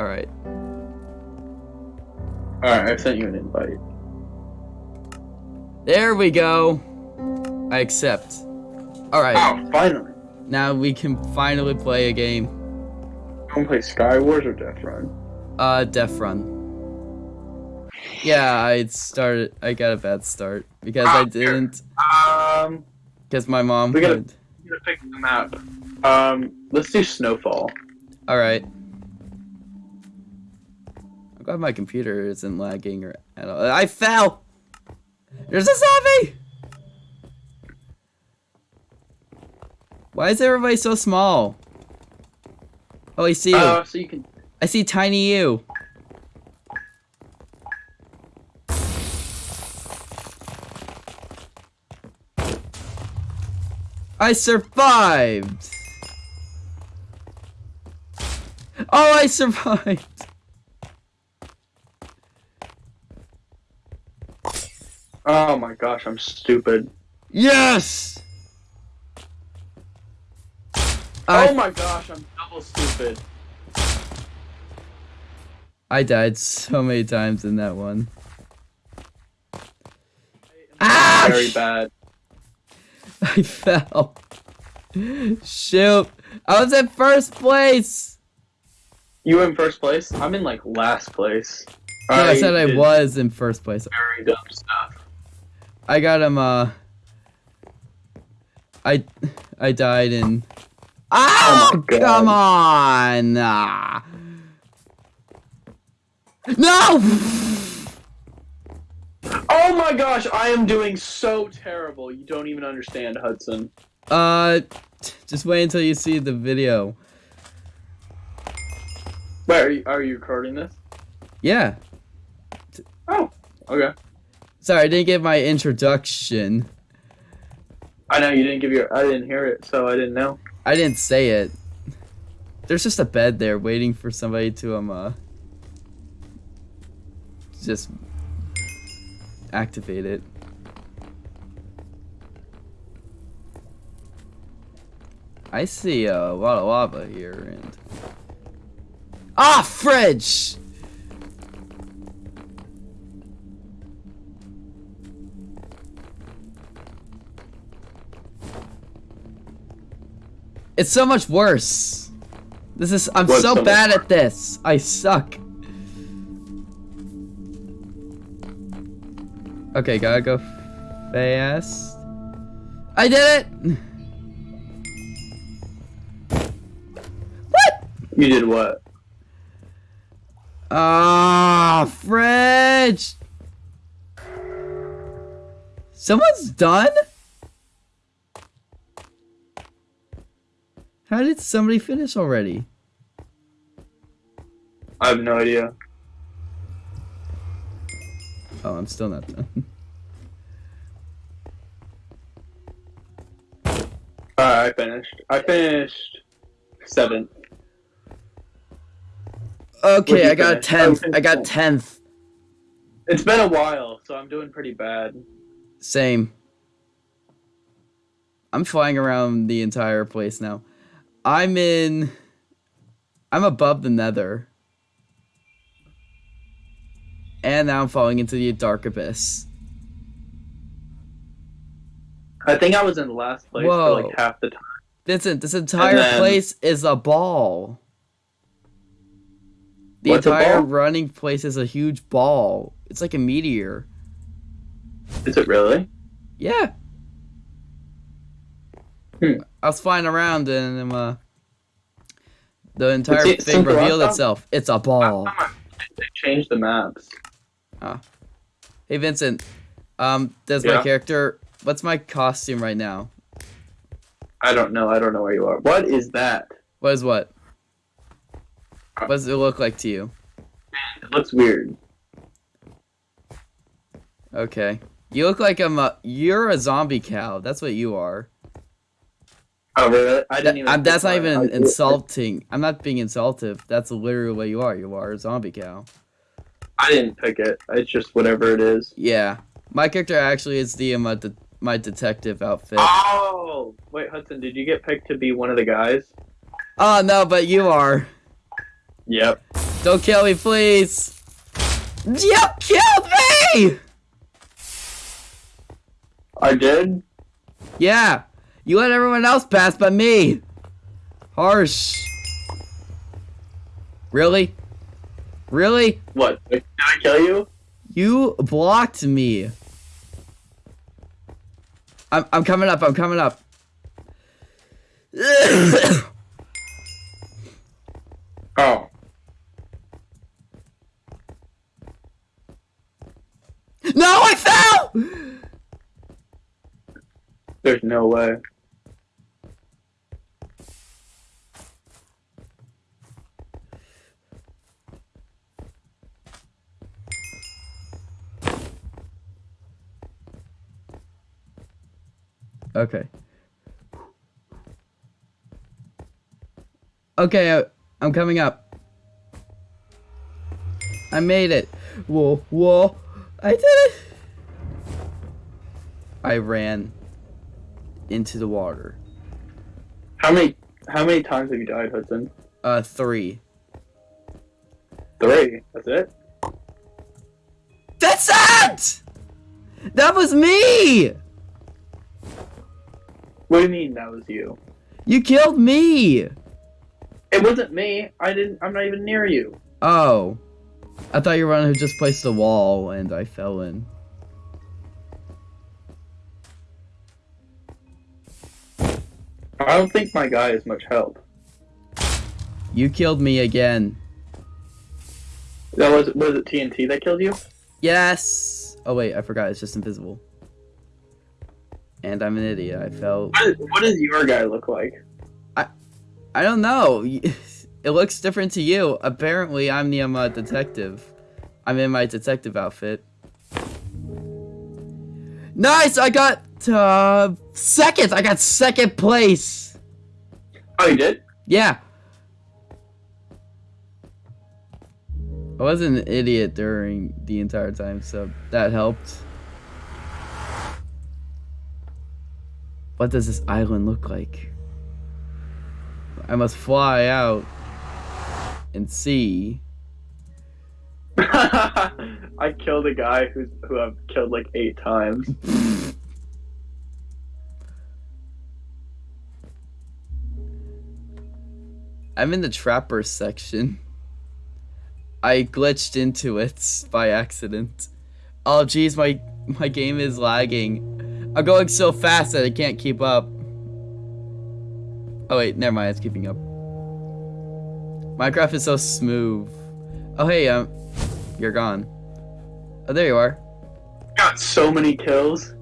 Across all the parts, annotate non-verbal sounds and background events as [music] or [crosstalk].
Alright. Alright, I sent you an invite. There we go. I accept. Alright. Oh, finally. Now we can finally play a game. You wanna play Sky Wars or Death Run? Uh, Def Run. Yeah, I started. I got a bad start because I Ah, here. didn't. Um, Because my mom. We gotta- I'm gonna pick the map. Um, let's do Snowfall. All right. Glad my computer isn't lagging or at all. I fell. There's a zombie. Why is everybody so small? Oh, I see you. Uh, so you can. I see tiny you. I survived. Oh, I survived. Oh my gosh, I'm stupid. Yes. oh my gosh, I'm double stupid. I died so many times in that one. Ah! Very bad. [laughs] I fell. Shoot. I was in first place. You were in first place. I'm in like last place. No, I said I was in first place. Very dumb stuff. I got him, uh... I... I died in... Oh, my come on! Ah. No! Oh my gosh, I am doing so terrible. You don't even understand, Hudson. Uh, just wait until you see the video. Wait, are you, are you recording this? Yeah. Oh, okay. Sorry, I didn't get my introduction. I know you didn't give your. I didn't hear it, so I didn't know. I didn't say it. There's just a bed there waiting for somebody to, um, uh... Just... Activate it. I see a lot of lava here and... Ah, fridge! It's so much worse. This is- I'm What's so so bad at this. I suck. Okay, gotta go fast. I did it! [laughs] What? You did what? Ah, fridge! Someone's done? How did somebody finish already? I have no idea. Oh, I'm still not done. [laughs] Alright, I finished. I finished seventh. Okay, I got tenth. I got tenth. tenth. It's been a while, so I'm doing pretty bad. Same. I'm flying around the entire place now. I'm in. I'm above the nether. And now I'm falling into the dark abyss. I think I was in the last place Whoa. for like half the time. Vincent, this entire then- place is a ball. The entire ball? running place is a huge ball. It's like a meteor. Is it really? Yeah. Hmm. I was flying around and uh, the entire it thing revealed itself. It's a ball. They changed the maps. Hey Vincent, um, does my character? What's my costume right now? I don't know. I don't know where you are. What is that? What is what? What does it look like to you? It looks weird. Okay, you look like I'm a. You're a zombie cow. That's what you are. Oh really? I didn't even. That's not even. I- insulting. I'm not being insultive. That's literally what you are. You are a zombie cow. I didn't pick it. It's just whatever it is. Yeah, my character actually is the um, uh, de- my detective outfit. Oh wait, Hudson, did you get picked to be one of the guys? Oh no, but you are. Yep. Don't kill me, please. Yep, killed me! I did. Yeah, you let everyone else pass but me. Harsh. Really? Really? What? Did I kill you? You blocked me. I'm, I'm coming up, I'm coming up. [coughs] Oh. no, I fell! There's no way. Okay. Okay, uh, I'm coming up. I made it. Whoa, whoa. I did it. I ran into the water. How many how many times have you died, Hudson? Uh, three. Three. That's it? That's it! That was me! What do you mean that was you? You killed me! It wasn't me. I didn't I'm not even near you. Oh. I thought you were one who just placed the wall and I fell in. I don't think my guy is much help. You killed me again. That was was it TNT that killed you? Yes! Oh wait, I forgot, it's just invisible. And I'm an idiot, I fell. What, does your guy look like? I I don't know. [laughs] It looks different to you. Apparently, I'm the um, uh, detective. I'm in my detective outfit. Nice! I got uh, second! I got second place! Oh you did? Yeah. I wasn't an idiot during the entire time, so that helped. What does this island look like? I must fly out and see. [laughs] I killed a guy who's who I've killed like eight times. [laughs] I'm in the trapper section. I glitched into it by accident. Oh jeez, my my game is lagging. I'm going so fast that I can't keep up. Oh wait, never mind, it's keeping up. Minecraft is so smooth. Oh hey, um, you're gone. Oh, there you are. Got so many kills.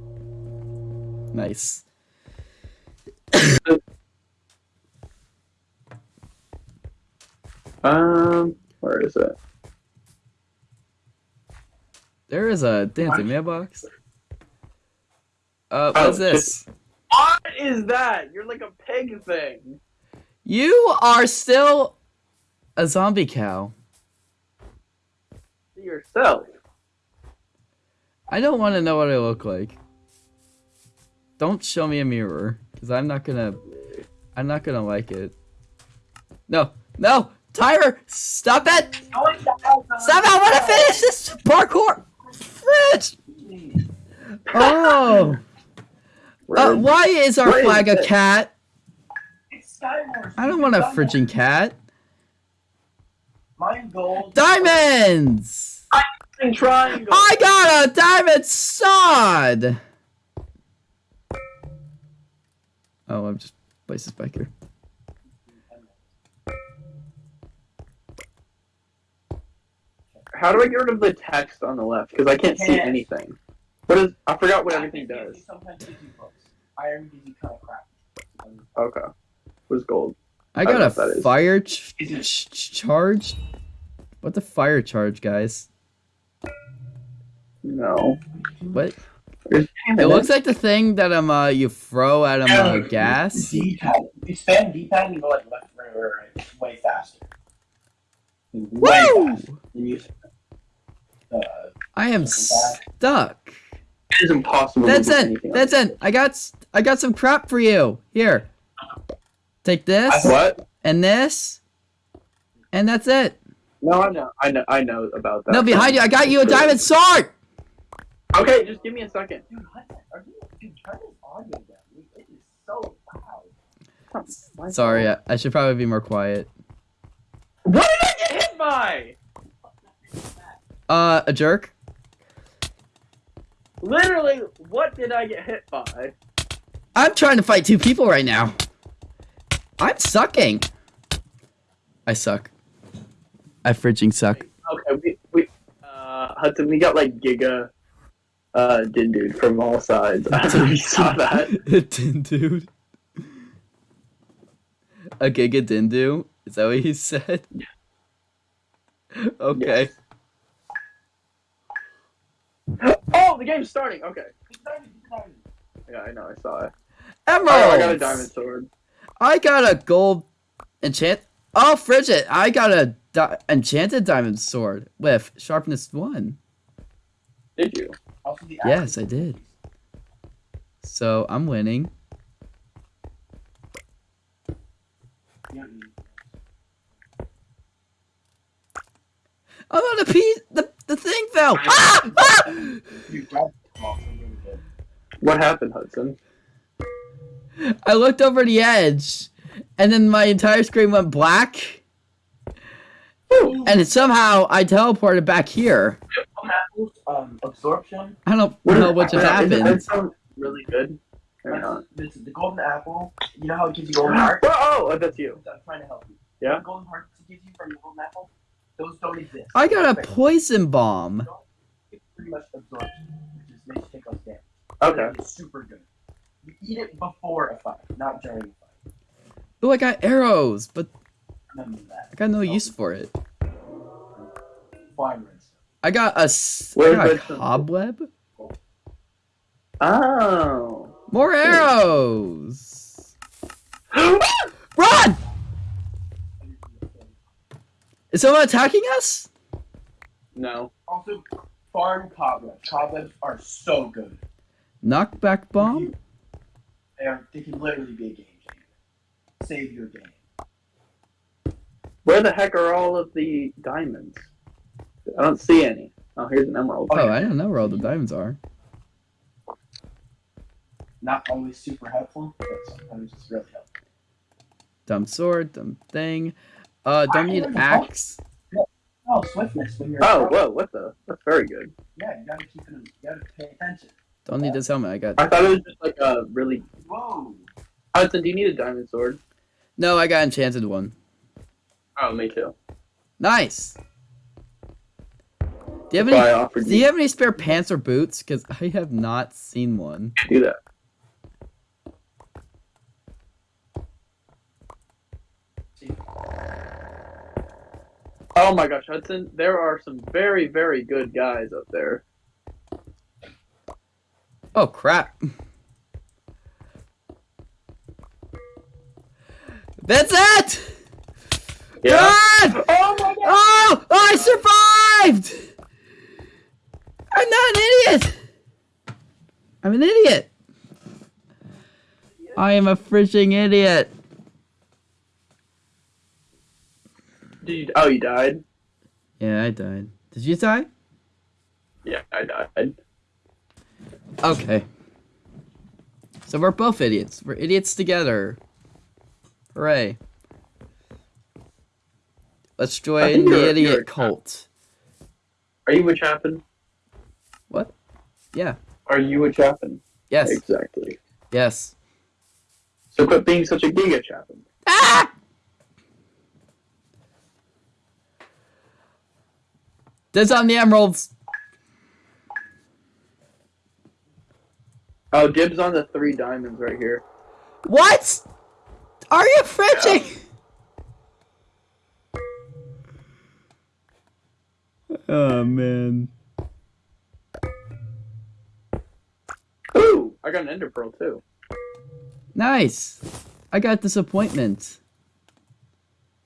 Nice. [coughs] Um, where is it? There is a dancing mailbox. Uh, Oh, what's this? What is that? You're like a pig thing. You are still a zombie cow. See yourself. I don't want to know what I look like. Don't show me a mirror, because I'm not gonna, I'm not gonna like it. No, no, Tyler, stop it! Stop it! I want to finish this parkour. Fridge. [laughs] Oh, uh, why is our Where is flag a it? cat? It's Skywars. I don't want a friggin' cat. Mine gold. Diamonds! triangle. I got a diamond sword! Oh, I'm just place this back here. How do I get rid of the text on the left? Because I can't see Can't. anything. What is? I forgot what everything does. Sometimes gives you books. Iron gives you kind of crap. Okay. What's gold? I got know a what that is. fire ch ch ch- charge? What the fire charge, guys? No. What? There's- It looks like the thing that um uh you throw at um uh, gas. D-pad. You spam D-pad and you go like left, right, right, right. Way faster. Way Woo! faster. And you, uh, I am stuck. It is impossible. That's it. anything That's it. I got s- I got some crap for you. Here. Take this else. What? and this, and that's it. No, I know, I know, I know about that. No, behind you. I got you a diamond sword. Okay, just give me a second. Dude, are you, dude, turn this audio down. It is so loud. Sorry, I, I should probably be more quiet. What did I get hit by? Uh, a jerk. Literally, what did I get hit by? I'm trying to fight two people right now. I'm sucking. I suck. I frigging suck. Okay, we, we uh, Hudson, we got like Giga, uh, Din dude from all sides. [laughs] I don't know if you saw that. [laughs] Din dude. A giga dindu? Is that what he said? [laughs] Okay. Oh, the game's starting. Okay. Yeah, I know. I saw it. Emeralds! Oh, I got a diamond sword. I got a gold enchant. Oh, frigid! I got a di- enchanted diamond sword with sharpness one. Did you? Yes, I did. So I'm winning. Oh no, the piece, the the thing fell. Ah! ah! Dude, grab the ball, so really good. What happened, Hudson? I looked over the edge, and then my entire screen went black, and somehow I teleported back here. Um, absorption. I don't What know what just Does it happened. sound really good? This is the golden apple. You know how it gives you golden hearts? [gasps] Oh, oh, that's you. I'm trying to help you. Yeah? The golden hearts it gives you from the golden apple, those don't exist. I got a poison bomb. It's pretty much absorption, which is makes you take less damage. Okay. It's super good. You eat it before a fight, not during a fight. Oh, I got arrows, but that. I got no use for it. Fine redstone. I got a, s- I Where's got a redstone? cobweb. Oh. More arrows. [gasps] Run! Is someone attacking us? no. Also, farm cobwebs. Cobwebs are so good. Knockback bomb? They are. They can literally be a game changer. Save your game. Where the heck are all of the diamonds? I don't see any. Oh, here's an emerald. Oh, I don't know where all the diamonds are. Not always super helpful, but sometimes it's really helpful. Dumb sword, dumb thing. Uh, don't need axe. Oh, swiftness when you're. Oh, whoa, what the? That's very good. Yeah, you gotta keep it. You gotta pay attention. Don't need this helmet. I got. I thought it was just like a really. Whoa. Hudson, do you need a diamond sword? No, I got enchanted one. Oh, me too. Nice. Do you have That's why I any? Do you you have any spare pants or boots? Because I have not seen one. do that. See, Oh my gosh, Hudson, there are some very, very good guys up there. Oh crap. That's it! Yeah. Run! Oh my god! Oh, oh! I survived! I'm not an idiot! I'm an idiot! I am a frigging idiot. You, oh, you died? Yeah, I died. Did you die? Yeah, I died. Okay. So we're both idiots. We're idiots together. Hooray. Let's join the idiot cult. Are you a chaplain? What? Yeah. Are you a chaplain? Yes. Exactly. Yes. So quit being such a giga chaplain. Ah! There's on the emeralds. Oh, dibs on the three diamonds right here. What? Are you fridging? [laughs] Oh man. Ooh, I got an ender pearl too. Nice. I got disappointment.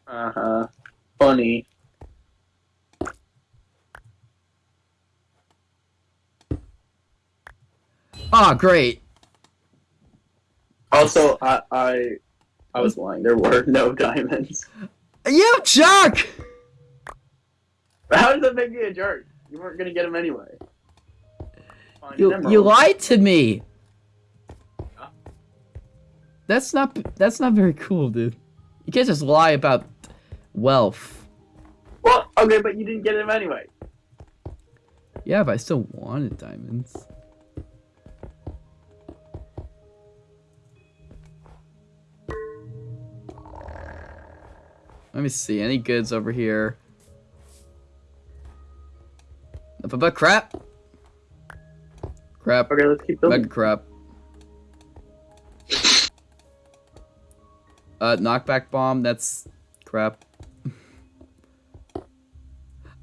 Uh huh. Funny. Ah, great. Also, I I I was lying. There were no [laughs] diamonds. You jerk! How does that make me a jerk? You weren't gonna get them anyway. Find You you lied to me. Huh? That's not that's not very cool, dude. You can't just lie about wealth. Well, okay, but you didn't get them anyway. Yeah, but I still wanted diamonds. Let me see. Any goods over here? Nothing but crap. Crap. Okay, let's keep building. Mega crap. Uh, knockback bomb. That's crap. [laughs]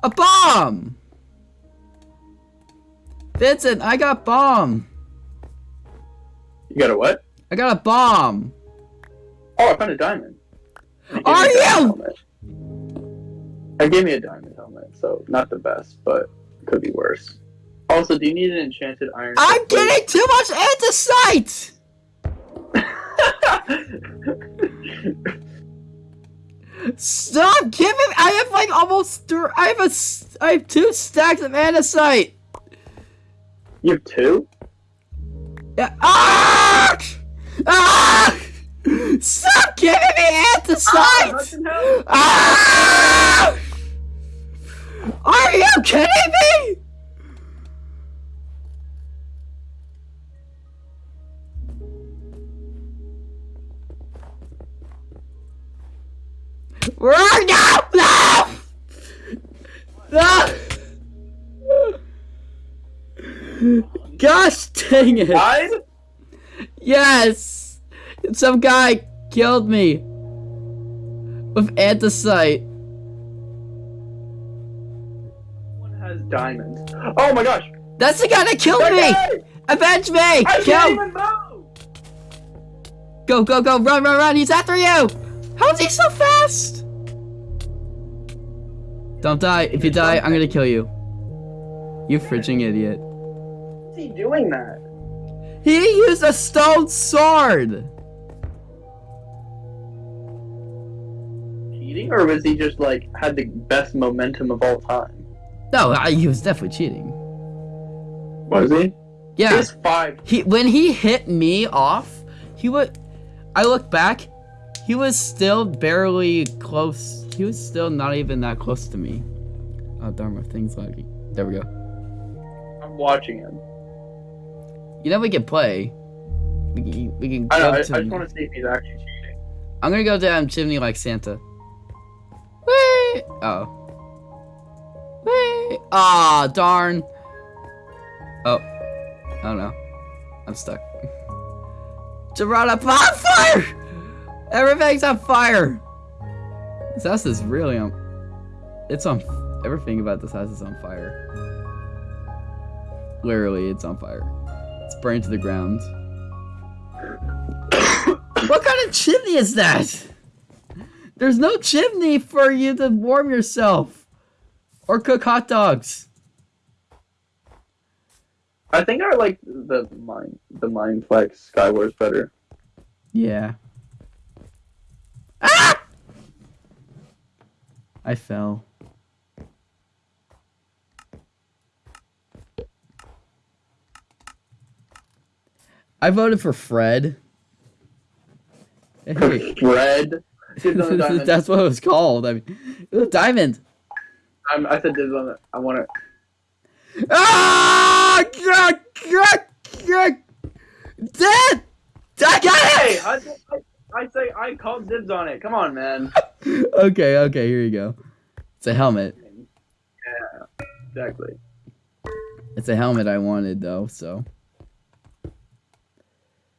A bomb! Vincent, I got bomb. You got a what? I got a bomb. Oh, I found a diamond. Are me a diamond you? It gave me a diamond helmet, so not the best, but could be worse. Also, do you need an enchanted iron? I'm plate? getting too much andesite! Stop giving I have like almost thr I have a. I have two stacks of andesite. you have two? Yeah. Ah! Ah! Stop giving me! Hudson! Ah! Are you kidding me? Run now! No! No! Gosh dang it! Died? Yes! Some guy killed me with andesite. One has diamonds. Oh my gosh! That's the guy that killed That me! guy! Avenge me! I can't Kill! even move! Go, go, go! Run, run, run! He's after you! How is he so fast? Don't die. If you die, I'm gonna kill you. You frigging idiot. What's he doing that? He used a stone sword! Cheating, or was he just like had the best momentum of all time? No, I, he was definitely cheating. Was he? Yeah. He's five. He when he hit me off, he would. I look back, he was still barely close. He was still not even that close to me. Oh darn, my thing's lagging. There we go. I'm watching him. You know we can play. We can. We can I know. I, I just want to see if he's actually cheating. I'm gonna go down um, chimney like Santa. Oh. Whee! Ah, darn. Oh. Oh no. I'm stuck. Gerard, on fire! Everything's on fire! This house is really on. It's on. Everything about this house is on fire. Literally, it's on fire. It's burned to the ground. [coughs] what kind of chimney is that? There's no chimney for you to warm yourself or cook hot dogs. I think I like the mine, the Mineplex Skywars better. Yeah. Ah! I fell. I voted for Fred. Hey, Fred. Dibs on the diamond. that's what it was called. I mean, ooh, diamond. I'm, I said dibs on it. I want it. Ah! Gah, gah, gah. Dead! I got Hey, it! I, say- I, I say I called dibs on it. Come on, man. [laughs] okay, okay, here you go. It's a helmet. Yeah, exactly. It's a helmet I wanted though, so.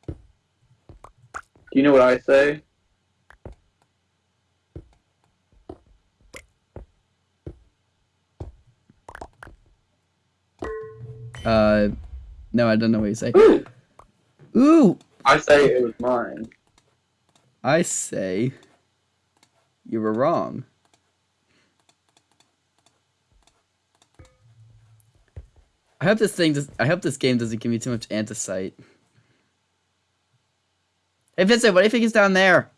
Do you know what I say? Uh, no, I don't know what you say. [gasps] Ooh, I say it was mine. I say you were wrong. I hope this thing does. I hope this game doesn't give me too much andesite. Hey Vincent, what do you think is down there?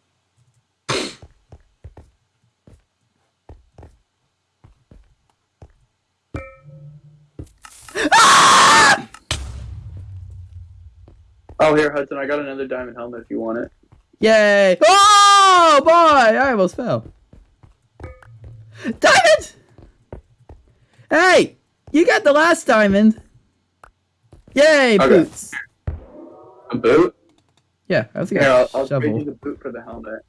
Oh, here, Hudson. I got another diamond helmet if you want it. Yay! Oh boy! I almost fell. Diamond! Hey! You got the last diamond. Yay, Okay. boots. A boot? Yeah, I was gonna I'll, I'll trade you the boot for the helmet.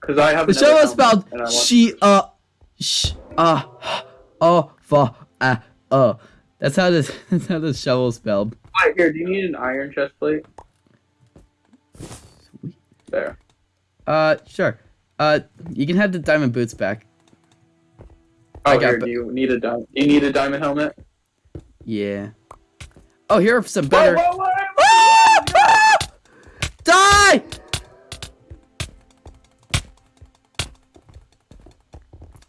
Because I have The shovel is spelled and I want- she uh sh uh oh for uh uh. That's how this [laughs] that's how the shovel spelled. Wait, here, do you need an iron chest plate? Sweet. There. Uh sure. Uh you can have the diamond boots back. Oh, I got here, do you need a diamond? You need a diamond helmet? Yeah. Oh here are some better Whoa, whoa, whoa! Ah! Die!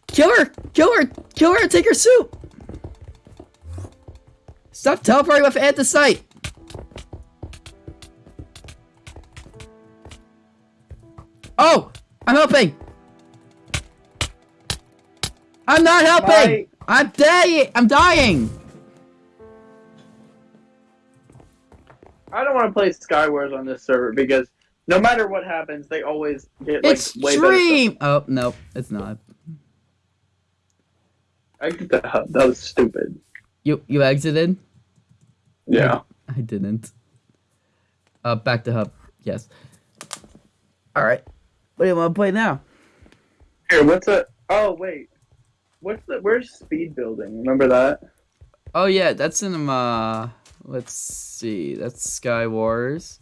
Kill her! Kill her! Kill her and take her suit! Stop teleporting with andesite! Oh! I'm helping! I'm not helping! Why? I'm dying! I'm dying! I don't want to play Skywars on this server because no matter what happens, they always get like It's way better. stream! Oh, no, it's not. I get the hub. That was stupid. You you exited? Yeah. I didn't. Uh, back to hub. Yes. All right. What do you want to play now? Here, what's a? Oh wait, what's the? Where's speed building? Remember that? Oh yeah, that's in um. Uh, let's see. That's Sky Wars.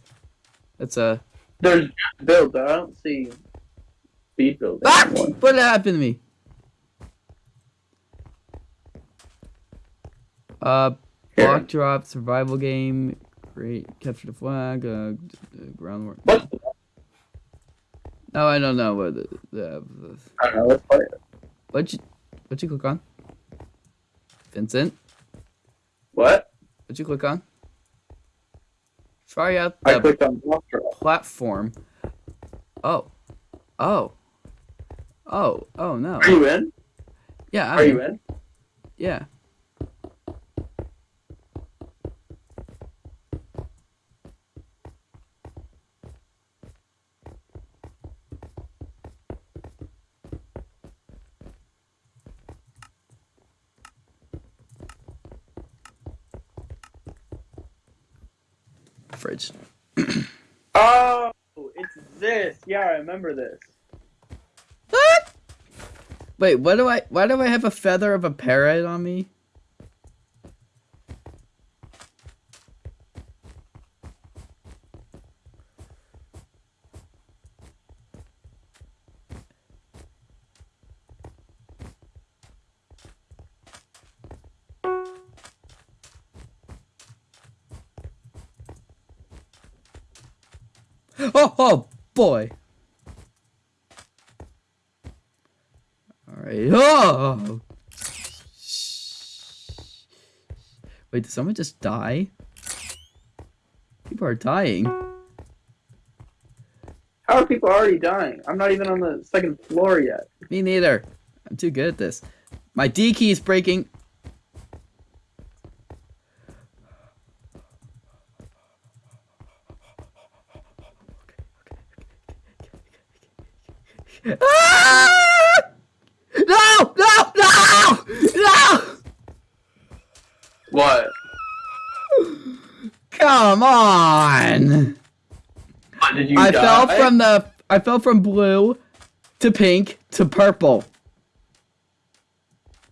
That's a. There's builds. I don't see speed building. Ah! What happened to me? Uh. Block drop, survival game, great capture the flag, uh, d- d- ground war. What? No, I don't know what the, the, the I don't know. Let's play it. what'd you what'd you click on? Vincent, What? what'd you click on? Try out I the clicked on block drop. platform. Oh, oh, oh, oh no. Are you in? Yeah, I'm Are you in? Yeah. Fridge. Oh, it's this. Yeah, I remember this. What? Wait, what do I? Why do I have a feather of a parrot on me? Boy. All right. Oh. Wait, did someone just die? People are dying. How are people already dying? I'm not even on the second floor yet. Me neither. I'm too good at this. My D key is breaking. Ah! No! No! No! No! What? Come on! I die? fell from the I fell from blue to pink to purple.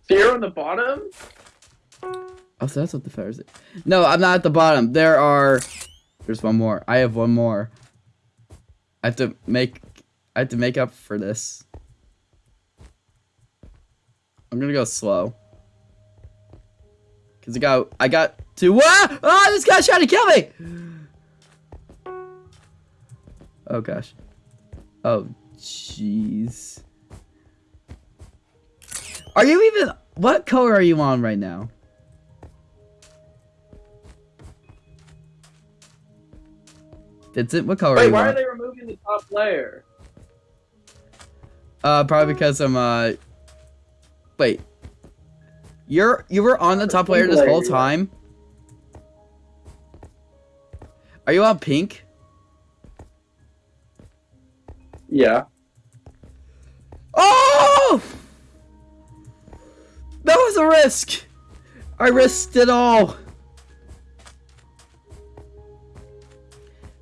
So you're on the bottom? Oh, so that's what the feathers. No, I'm not at the bottom. There are. There's one more. I have one more. I have to make. I have to make up for this. I'm gonna go slow. Cause I got. I got to. Ah! Ah! This guy's trying to kill me. Oh gosh. Oh jeez. Are you even? What color are you on right now? Vincent, what color are Wait, you why are they removing the top layer? Uh, probably because I'm uh. Wait. You're you were on the top layer this whole time. Are you on pink? Yeah. Oh! That was a risk. I risked it all.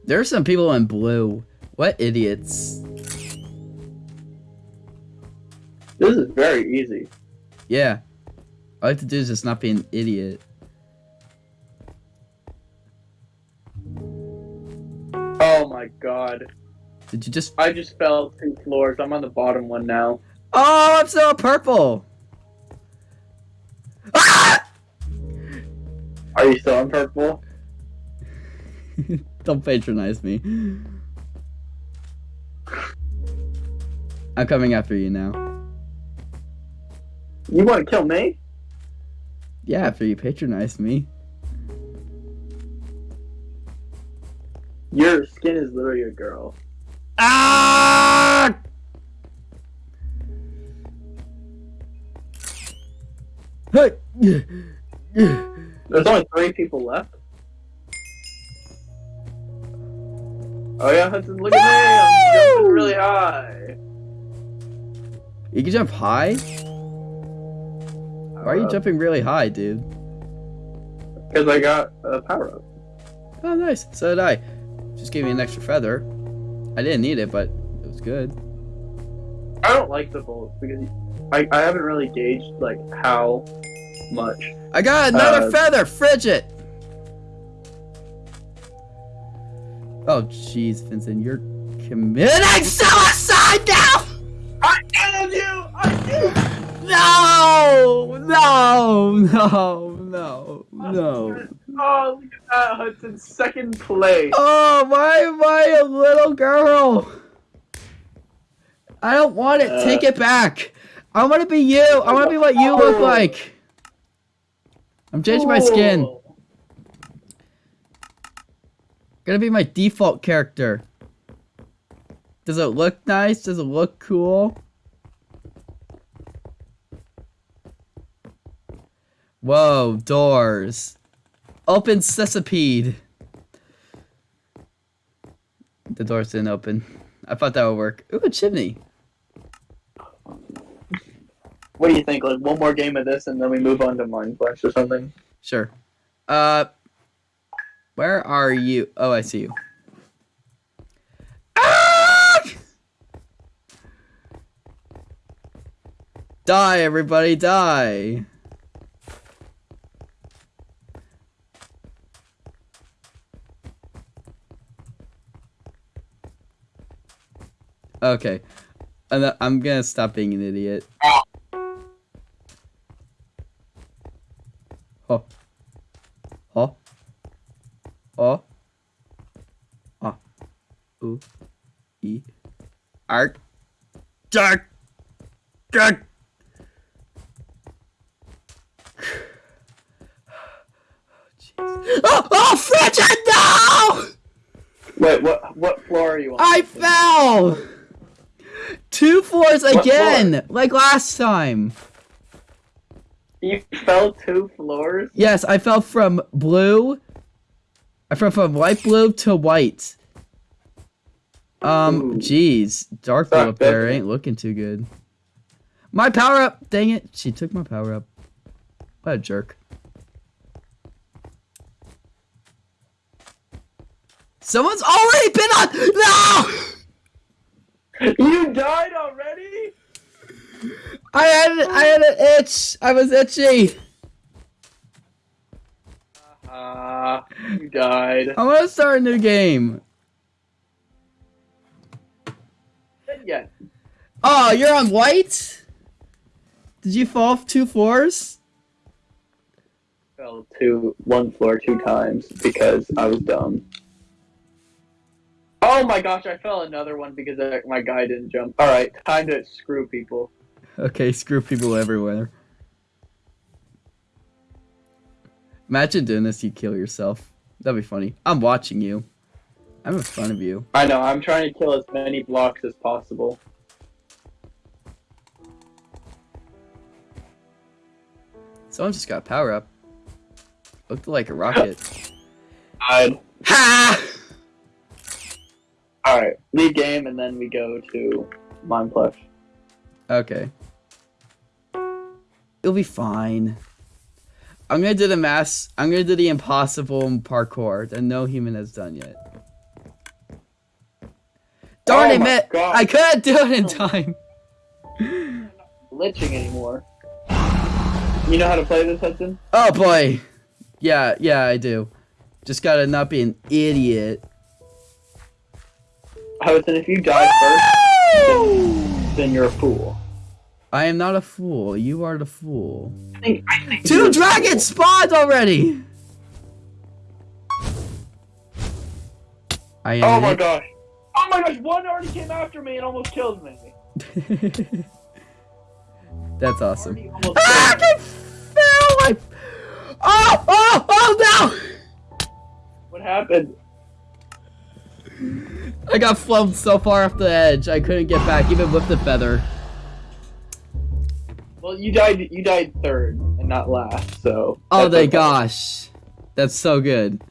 There are some people in blue. What idiots. This is very easy. Yeah. All I have to do is just not be an idiot. Oh my god. Did you just... I just fell two floors. I'm on the bottom one now. Oh, I'm still purple! Ah! Are you still on purple? [laughs] Don't patronize me. I'm coming after you now. You want to kill me? Yeah, after you patronize me. Your skin is literally a girl. Ah! Hey! There's only three people left. Oh yeah, Hudson, look at me! I'm jumping really high. You can jump high? Why are you Uh, jumping really high, dude? Because I got a power up. Oh, nice. So did I. Just gave me an extra feather. I didn't need it, but it was good. I don't like the bolts because I, I haven't really gauged like how much. I got another Uh, feather! Frigid! Oh, jeez, Vincent, you're committing suicide now! No! No! No! No! No! Oh, look at that, Hudson. Second place. Oh, why am I a little girl? I don't want it. Uh, Take it back. I want to be you. I want to be what you look Oh. like. I'm changing my skin. Oh. Gonna be my default character. Does it look nice? Does it look cool? Whoa, doors. Open sesapede. The doors didn't open. I thought that would work. Ooh, a chimney. What do you think? Like one more game of this, and then we move on to Mind Flash or something. Sure. Uh, where are you? Oh, I see you. Ah! Die, everybody, die. Okay. I'm gonna stop being an idiot. Oh. Oh. Oh. Ah. Ooh. E. Art. Dark. Dark. [sighs] Oh, oh, frigid, no! Wait, what? What floor are you on? I fell! Two floors again, like last time. You fell two floors. Yes, I fell from blue. I fell from light blue to white. Um, jeez, dark blue up there ain't looking too good. My power up, dang it! She took my power up. What a jerk. Someone's already been on. No! [laughs] You died already? I had I had an itch. I was itchy. Ah, you died. I want to start a new game. Yeah. Oh, you're on white? Did you fall two floors? Fell to one floor two times because I was dumb. Oh my gosh, I fell another one because uh, my guy didn't jump. Alright, time to screw people. Okay, screw people everywhere. Imagine doing this, you kill yourself. That'd be funny. I'm watching you. I'm in front of you. I know, I'm trying to kill as many blocks as possible. Someone just got power up. Looked like a rocket. [gasps] Died. ha! Leave game, and then we go to Mineplex. Okay. It'll be fine. I'm gonna do the mass. I'm gonna do the impossible parkour that no human has done yet. Darn Oh it! I couldn't do it in time. [laughs] Glitching anymore. You know how to play this, Hudson? Oh boy. Yeah, yeah, I do. Just gotta not be an idiot. Hudson, if you die first, then you're a fool. I am not a fool. You are the fool. I think, I think Two dragons spawned already. I. Oh my it- gosh. Oh my gosh, one already came after me and almost killed me. [laughs] That's awesome. Ah. I fell! I... Oh, oh, oh no! What happened? I got flown so far off the edge, I couldn't get back, even with the feather. Well, you died. You died third and not last. So. Oh, my okay. gosh. That's so good.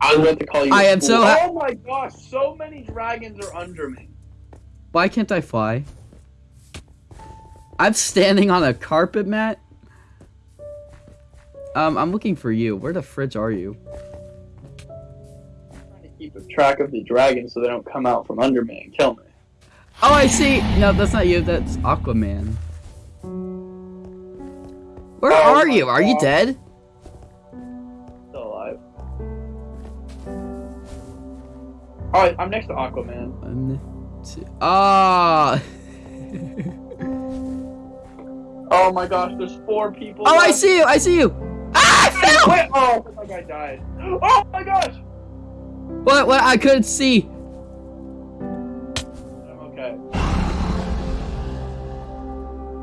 I about to call you. I am so Oh my gosh! So many dragons are under me. Why can't I fly? I'm standing on a carpet mat. Um, I'm looking for you. Where the fridge are you? I'm trying to keep a track of the dragons so they don't come out from under me and kill me. Oh, I see. No, that's not you. That's Aquaman. Where Oh are you? Are you dead? Still alive. Oh, I'm next to Aquaman. One, two. Ah. [laughs] Oh my gosh, there's four people. oh, I see you. I see you. Ah, I fell. Wait, oh, my guy died. [gasps] Oh my gosh. What? What? I couldn't see. I'm okay.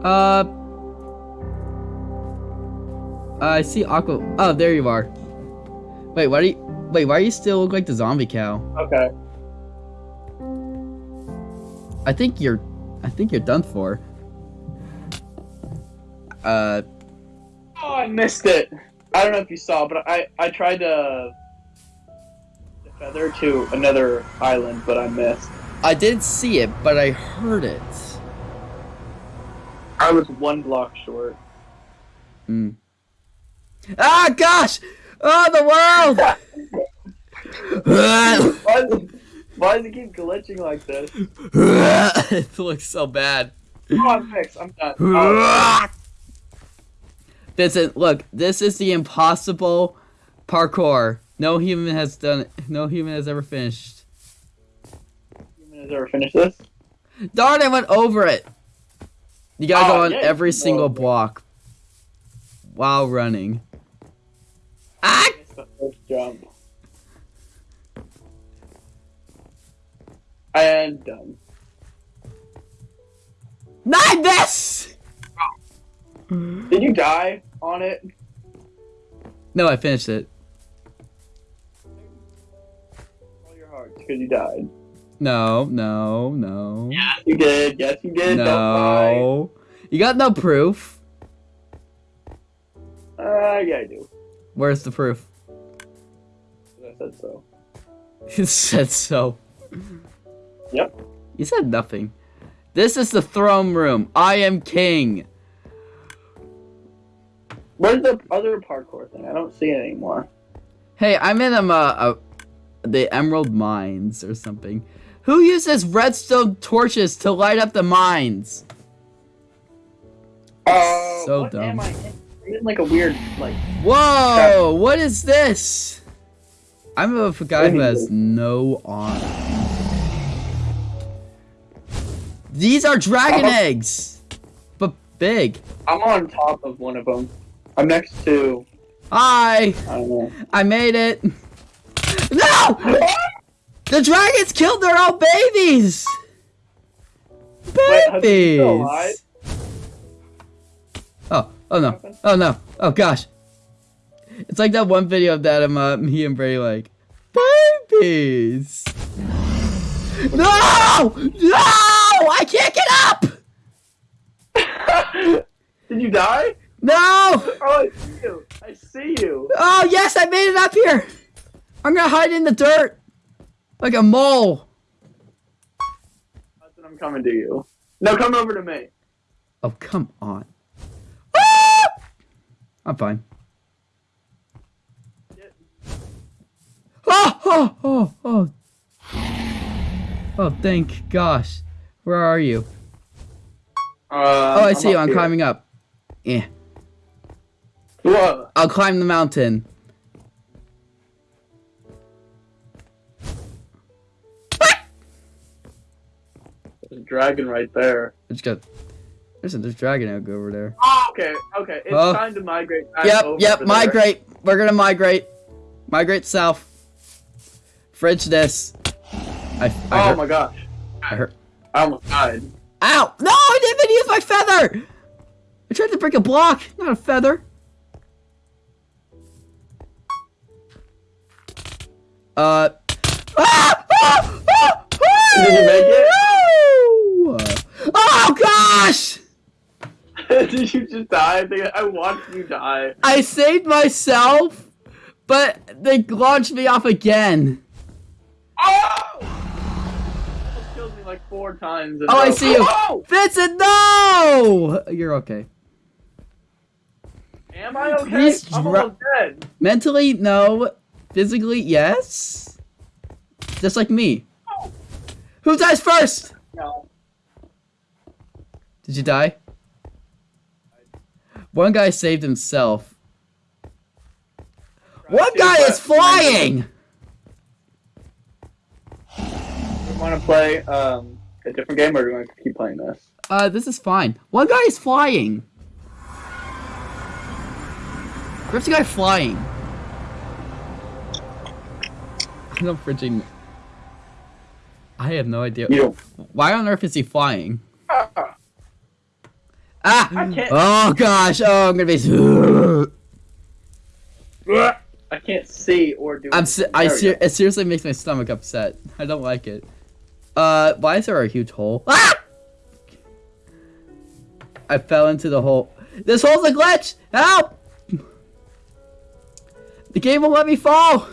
Uh. I see Aqua. Oh, there you are. Wait, why do you? Wait, why do you still look like the zombie cow? Okay. I think you're. I think you're done for. Uh. Oh, I missed it. I don't know if you saw, but I I tried to to feather to another island, but I missed. I didn't see it, but I heard it. I was one block short. Hmm. Ah, gosh! Oh, the world! [laughs] [laughs] why, does, why does it keep glitching like this? [laughs] it looks so bad. Oh, I'm fixed. I'm done. Oh, This is look. This is the impossible parkour. No human has done. it. No human has ever finished. human has ever finished this? Darn! I went over it. You gotta Oh, go on yeah, every single over block while running. Ah! It's the first jump. And done. Not this. Did you die on it? No, I finished it. Because you died. No, no, no. Yes, you did. Yes, you did. No. You got no proof. Uh, yeah, I do. Where's the proof? I said so. [laughs] You said so. Yep. You said nothing. This is the throne room. I am king. Where's the other parkour thing? I don't see it anymore. Hey, I'm in a, uh, uh, the Emerald Mines or something. Who uses redstone torches to light up the mines? Uh, So dumb. am I in? Like a weird, like, Whoa! What is this? I'm a guy who has no honor. These are dragon Uh-huh. eggs, but big. I'm on top of one of them. I'm next to, Hi, I. I made it. No! The dragons killed their own babies. Wait, Hudson, you still Babies. Oh, oh no, oh no, oh gosh. It's like that one video of that of uh, me and Brady like, babies. No! No! I can't get up! [laughs] Did you die? No! Oh, I see you. I see you. Oh yes, I made it up here! I'm gonna hide in the dirt. Like a mole. I'm coming to you. No, come over to me. Oh, come on. Ah! I'm fine. Oh, oh, oh, oh. Oh, thank gosh. Where are you? Um, Oh, I see you. I'm here. climbing up. Yeah. Whoa. I'll climb the mountain. Dragon right there. I just got. There's a there's dragon egg over there. Oh, okay, okay. It's Oh. time to migrate back Yep, over yep, there. migrate. We're gonna migrate. Migrate south. Fridge this. I, I, Oh heard, my gosh. I heard. I almost died. Ow! No, I didn't even use my feather! I tried to break a block, not a feather. Uh. Ah! Ah! Ah! Did you make it? Oh gosh! [laughs] Did you just die? I, watched you die. I saved myself, but they launched me off again. Oh! Killed me like four times. Oh, I see you. Oh! Vincent, no! You're okay. Am I okay? I'm almost dead. Mentally, no. Physically, yes. Just like me. Oh! Who dies first? No. Did you die? One guy saved himself. One guy is flying! Want to play um, a different game, or do you want to keep playing this? Uh, this is fine. One guy is flying. Where's the guy flying? I don't freaking. I have no idea. You. Why on earth is he flying? Ah, Ah! I can't. Oh gosh! Oh, I'm gonna be. I can't see or do. I'm. Se-. I ser- it seriously makes my stomach upset. I don't like it. Uh, why is there a huge hole? Ah! I fell into the hole. This hole's a glitch. Help! The game won't let me fall.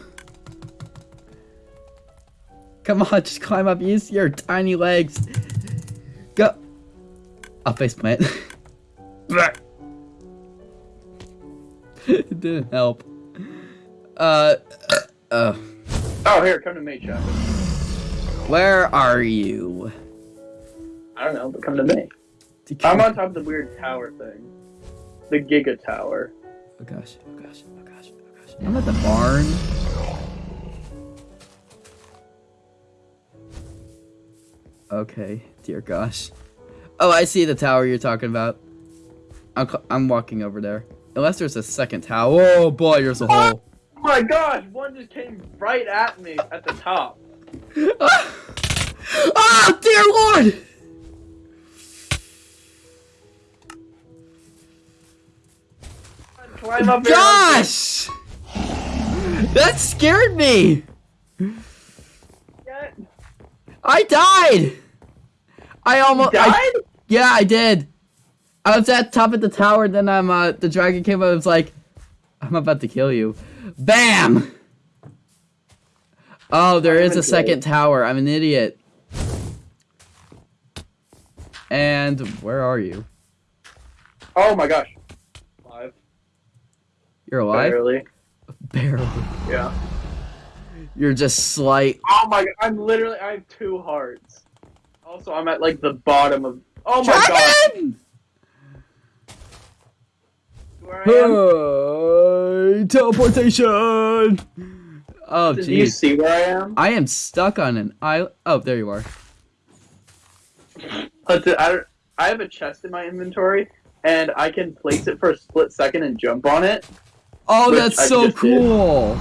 Come on, just climb up. Use your tiny legs. Go. I'll face plant. [laughs] it didn't help. Uh. Uh. Oh, here, come to me, Chuck. Where are you? I don't know, but come to me. I'm on top of the weird tower thing. The Giga Tower. Oh gosh, oh gosh, oh gosh, oh gosh. I'm at the barn. Okay, dear gosh. Oh, I see the tower you're talking about. I'm, I'm walking over there. Unless there's a second tower. Oh boy, there's a hole. Oh my gosh, one just came right at me at the top. oh, [laughs] dear lord! Climb up. Gosh! That scared me! Get- I died! I almost. I- Died? Yeah, I did. I was at top of the tower, then I'm uh the dragon came up and was like, I'm about to kill you. Bam! Oh, there is a second tower. I'm an idiot. And where are you? Oh my gosh. Alive. You're alive? Barely. Barely. Yeah. You're just slight. Oh my god, I'm literally, I have two hearts. Also, I'm at like the bottom of. Oh my god. Where I am. Hey, teleportation! Oh, jeez. Do you see where I am? I am stuck on an island. Oh, there you are. I, I have a chest in my inventory, and I can place it for a split second and jump on it. Oh, that's I so just did. cool.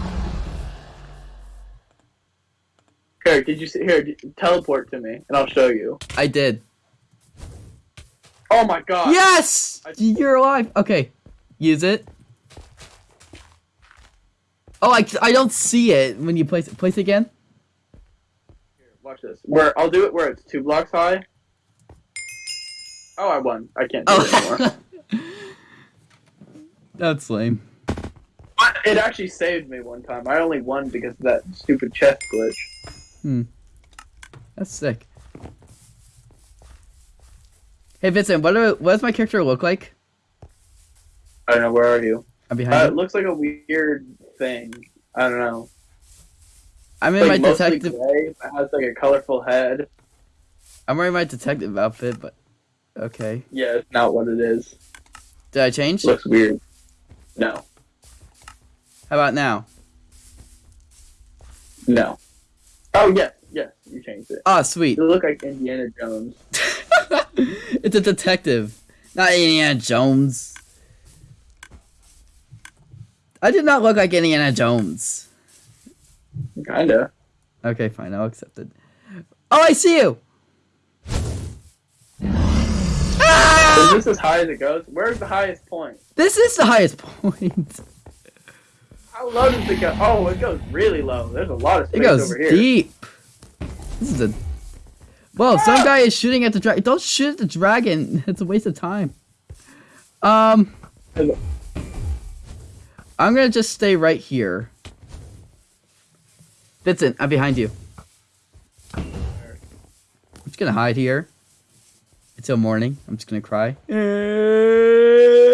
Here, did you see? Here, teleport to me, and I'll show you. I did. Oh my god! Yes! I- You're alive. Okay. Use it. Oh, I, I don't see it when you place it. Place it again. Here, watch this. Where I'll do it where it's two blocks high. Oh, I won. I can't do it anymore. Oh. [laughs] That's lame. But it actually saved me one time. I only won because of that stupid chest glitch. Hmm. That's sick. Hey Vincent, what do, what does my character look like? I don't know. Where are you? I'm Uh, behind it looks like a weird thing. I don't know. I'm in like my detective. gray. It has like a colorful head. I'm wearing my detective outfit, but okay. Yeah, it's not what it is. Did I change? looks weird. No. How about now? No. Oh yes, yes, you changed it. Oh, sweet. You look like Indiana Jones. [laughs] it's a detective, not Indiana Jones. I did not look like Indiana Jones. Kinda. Okay, fine, I'll accept it. Oh, I see you! Is Ah! this as high as it goes? Where's the highest point? This is the highest [laughs] point. How low does it go? Oh, it goes really low. There's a lot of It goes over here. deep. This is a. Whoa! Some guy is shooting at the dragon. Don't shoot at the dragon. [laughs] It's a waste of time. Um. I'm gonna just stay right here. Vincent, I'm behind you. I'm just gonna hide here until morning. I'm just gonna cry. [laughs]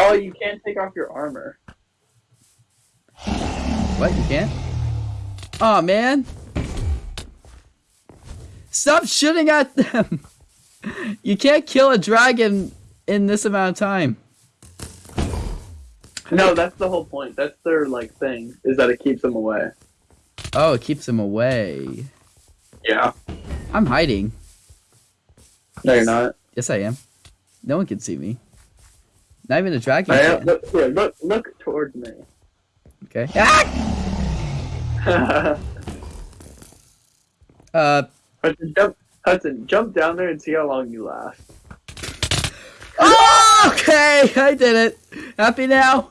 Oh, you can't take off your armor. What? You can't? Oh man! Stop shooting at them! [laughs] You can't kill a dragon in this amount of time. No, that's the whole point. That's their like thing is that it keeps them away. Oh, it keeps them away. Yeah. I'm hiding. No, you're not. Yes, I am. No one can see me. Not even a dragon I am. can. Look, here, look, look towards me. Okay. Ah! [laughs] Uh. Hudson, jump, Hudson, jump down there and see how long you last. Oh, okay, I did it. Happy now.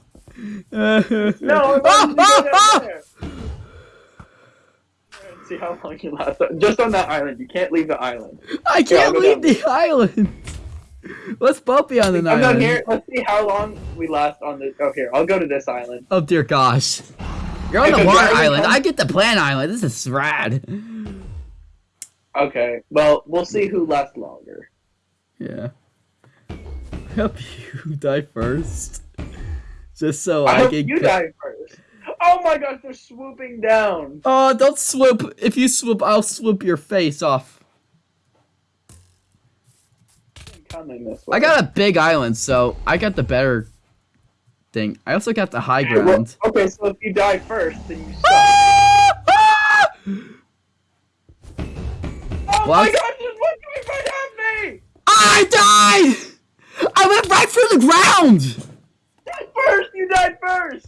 No, [laughs] I'm not down ah! there. [laughs] See how long you last. Just on that island. You can't leave the island. I can't go leave down. the island. [laughs] Let's both be on the I'm island. down here. Let's see how long we last on this. Oh, here. I'll go to this island. Oh dear gosh. You're on If the a water dragon island. comes- I get the plant island. This is rad. Okay. Well, we'll see who lasts longer. Yeah. I hope you die first. Just so I I, hope can. you die first. Oh my gosh, they're swooping down. Oh, don't swoop. If you swoop, I'll swoop your face off. This way. I got a big island, so I got the better thing. I also got the high Well, ground. okay, so if you die first, then you suck. Ah! [laughs] Ah! Oh Well, my gosh, there's one coming right at me! I died! I went right through the ground! First! Died first!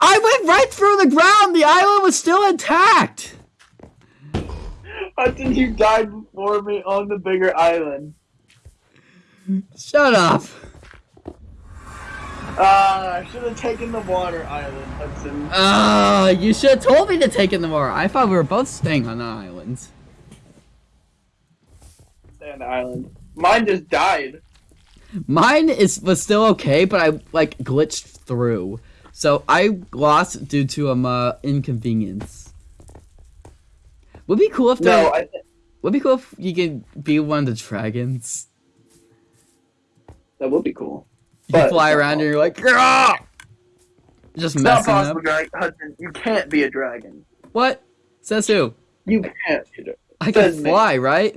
I went right through the ground! The island was still intact! Hudson, you died before me on the bigger island. Shut up! Ah, I should have taken the water island, Hudson. Oh, you should have told me to take in the water. I thought we were both staying on the island. Stay on the island. Mine just died. Mine is was still okay, but I like glitched through. So I lost due to um uh, inconvenience. Would be cool if No, I would be cool if you could be one of the dragons. that would be cool. You But fly not around and you're like, "Grah!" just It's messing up. possible, Drag- Hudson. You can't be a dragon. What? Says who? You can't be a dragon. I can Says me. fly, right?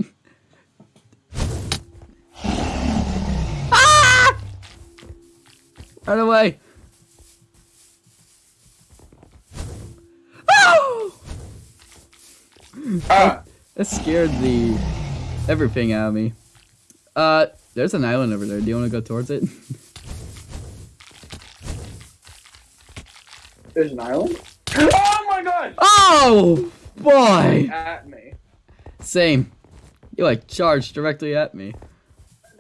ah! Run away. Oh! Ah, That scared the everything out of me. Uh, there's an island over there. Do you want to go towards it? there's an island? Oh my god! Oh boy! At me. Same. You like charged directly at me.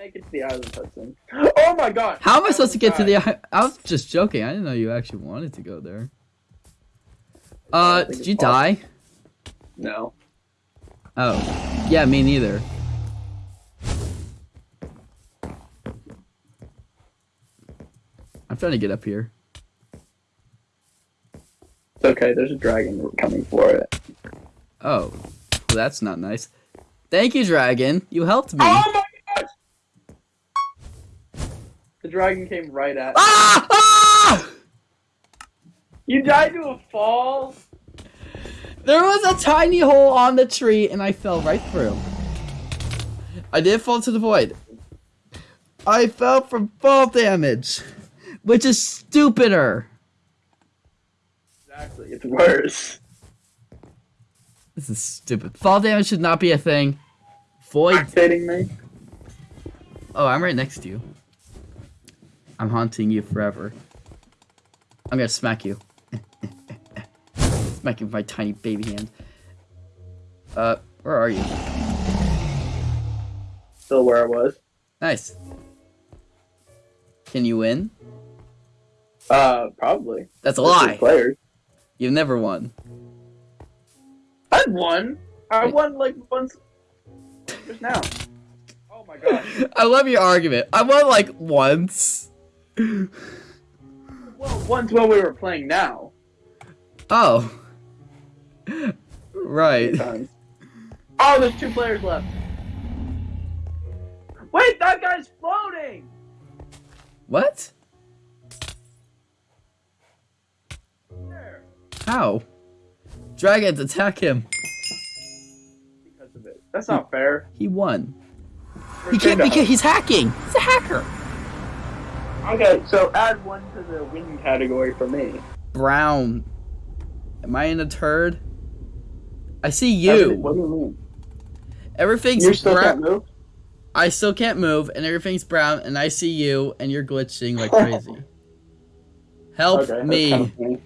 Make it to the island, Hudson. Oh my god! How am I supposed to get to the? almost i- I was just joking. I didn't know you actually wanted to go there. Uh, did you die? No. Oh, yeah, me neither. I'm trying to get up here. It's okay, there's a dragon coming for it. Oh, well, that's not nice. Thank you, dragon. You helped me. Oh The dragon came right at. Ah! Ah! You died to a fall. There was a tiny hole on the tree and I fell right through. I did fall to the void. I fell from fall damage, which is stupider. Exactly. It's worse. This is stupid. Fall damage should not be a thing. Void. kidding me? Oh, I'm right next to you. I'm haunting you forever. I'm gonna smack you. smack you with my tiny baby hand. Uh, where are you? Still where I was. Nice. Can you win? Uh, probably. That's a lie. Players. You've never won. I've won. I won like once. Just now. Oh my god. [laughs] I love your argument. I won like once. Well, once when we were playing now. Oh. Right. Oh, there's two players left. Wait, that guy's floating. What? There. How? Dragons, attack him. Because of it. That's not fair. He won. He can't because he's hacking. He's a hacker. Okay, so add one to the win category for me. Brown. Am I in a turd? I see you. What do you mean? Everything's You still brown. can't move? I still can't move, and everything's brown, and I see you, and you're glitching like crazy. [laughs] Help Okay, me. kind of. Here,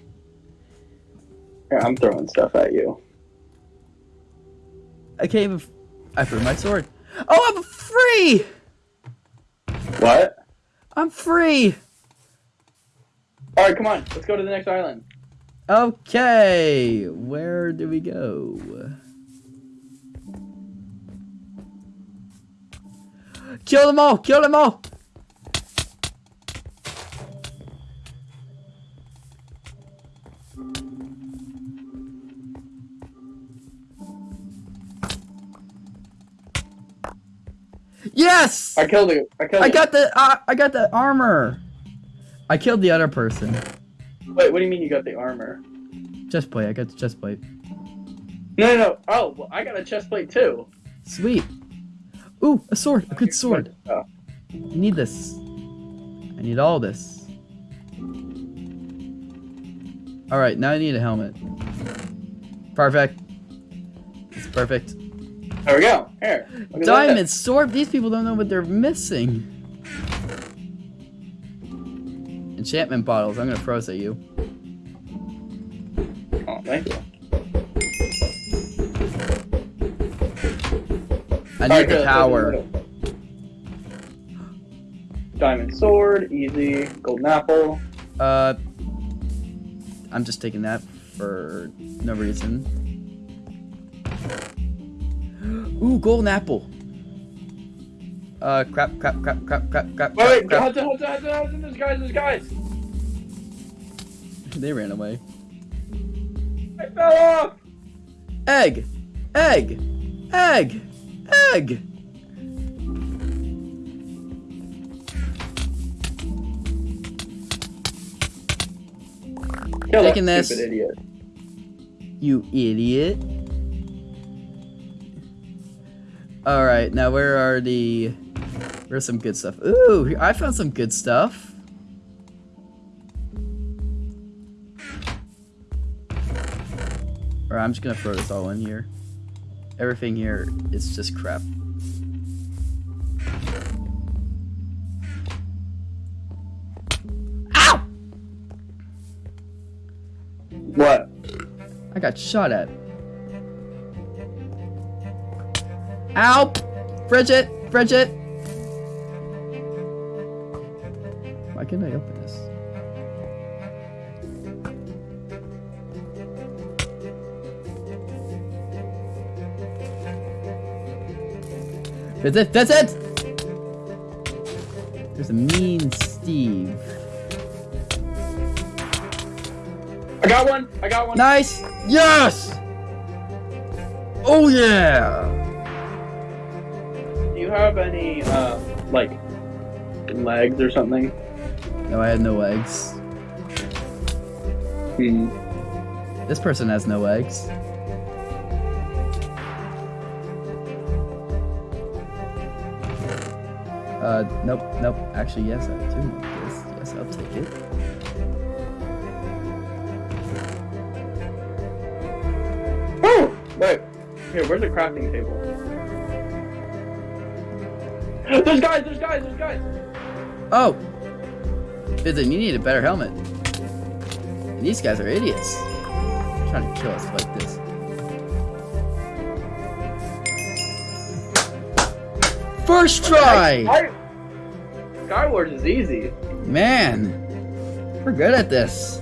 I'm throwing stuff at you. I can't even. f- I threw my sword. Oh, I'm free! What? I'm free! Alright, come on. Let's go to the next island. Okay, where do we go? Kill them all! Kill them all! Yes! I killed you. I killed I got the uh, I got the armor. I killed the other person. Wait, what do you mean you got the armor? Chest plate. I got the chest plate. No, no, no. Oh, well, I got a chest plate too. Sweet. Ooh, a sword. A good sword. Oh. I need this. I need all this. All right, now I need a helmet. Perfect. It's perfect. There we go. Here. Diamond sword. These people don't know what they're missing. Enchantment bottles. I'm gonna throw this at you. Oh, thank you. I need Alright, the power. Diamond sword, easy. Golden apple. Uh, I'm just taking that for no reason. Ooh, golden apple. Uh, crap, crap, crap, crap, crap, crap, Wait, wait, crap, Hudson, Hudson, Hudson, Hudson, there's guys, there's guys. [laughs] They ran away. I fell off. Egg, egg, egg, egg. Kill Taking this. idiot. You idiot. All right, now where are the? Where's some good stuff? Ooh, I found some good stuff. Or I'm just gonna throw this all in here. Everything here is just crap. Ow! What? I got shot at. Ow! Bridget! Bridget! Why can't I open this? That's it! That's it! There's a mean Steve. I got one. I got one. Nice! Yes! Oh yeah! Do you have any, uh, like, legs or something. No, I had no legs. Hmm. This person has no legs. Uh, nope, nope. Actually, yes, I do this. Yes, I'll take it. Oh! Wait. Here, where's the crafting table? There's guys, there's guys, there's guys! Oh! Vincent, you need a better helmet. And these guys are idiots. trying to kill us like this. First try! SkyWars is easy. Man, we're good at this.